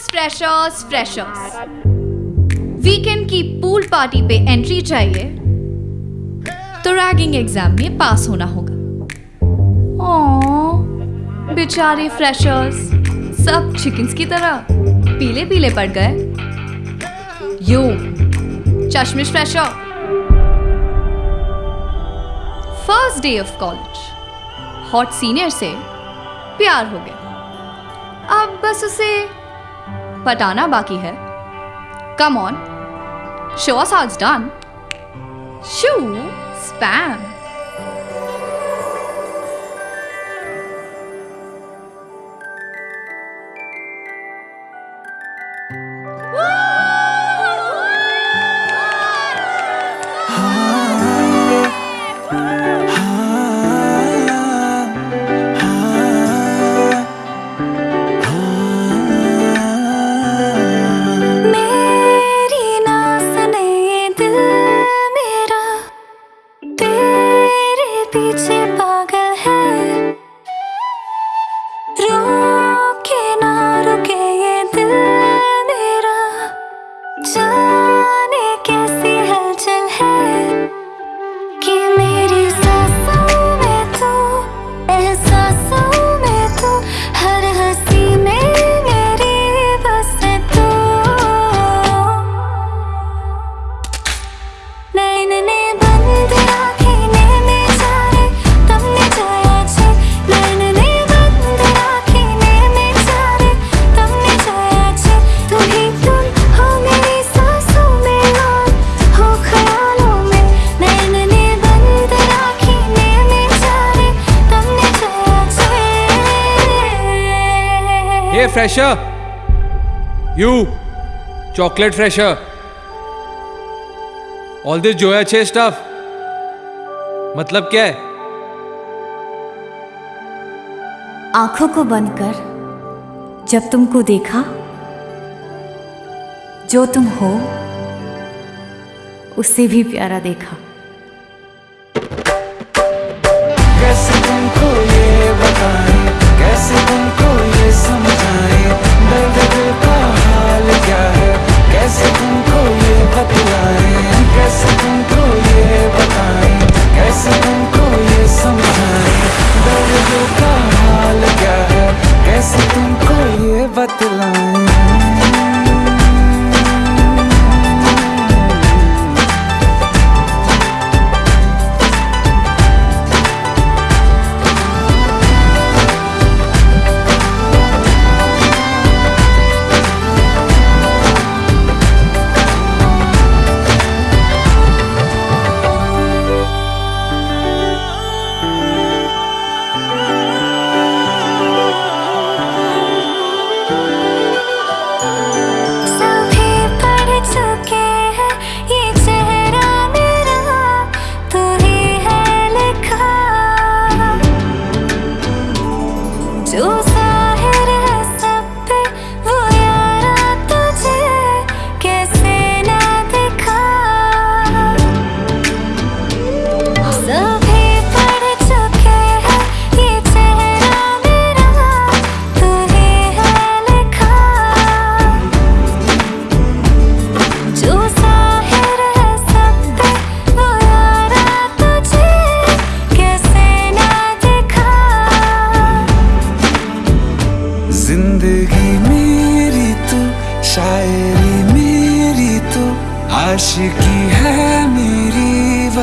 Freshers freshers freshers weekend की pool party पे entry चाहिए तो रैगिंग एग्ज़ाम में पास होना होगा। ओ, बेचारे फ्रेशर्स सब चिकन्स की तरह पीले पीले पड़ गए। Yo चश्मिश fresher first day of college hot senior से प्यार हो गया। अब बस उसे पटाना बाकी है। Come on show us how it's done शू स्पैम पीछे पागल है। रुके ना रुके ये दिल मेरा। Chocolate fresher you chocolate fresher all this Zoya छे स्टफ़ मतलब क्या है? आँखों को बंद कर, जब तुमको देखा, जो तुम हो, उससे भी प्यारा देखा।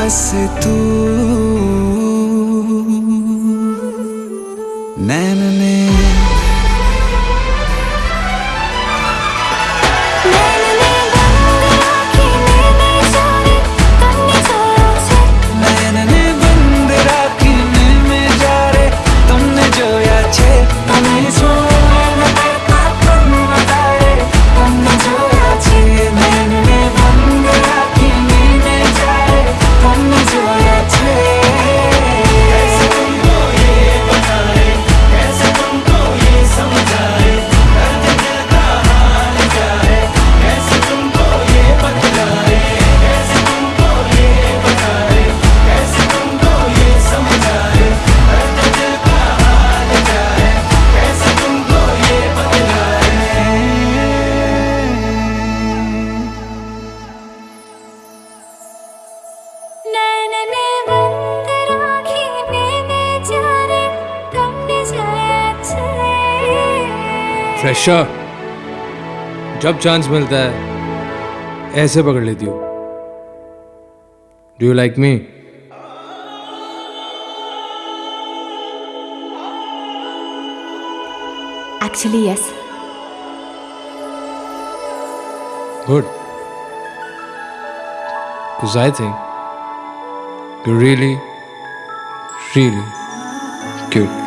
पास तू फ्रेशर जब चांस मिलता है ऐसे पकड़ लेती हो। Do you like me actually yes good Because I think you're really, really cute.